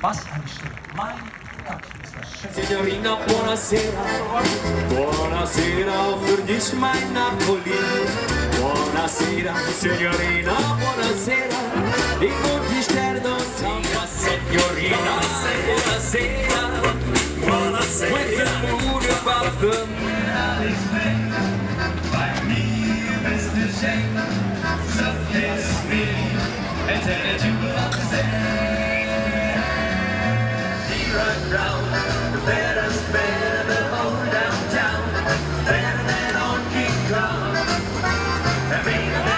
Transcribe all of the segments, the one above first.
Was eine Stimme. Mein Gott, ist das. Signorina, buonasera. Buonasera für dich, Napoli. Buonasera, signorina, buonasera. I conti sterno, salva, signorina. Buonasera, buonasera. With the moon above the... Alles weg, bei mir bist du schenk. So kiss love. That made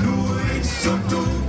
Nur dum dum.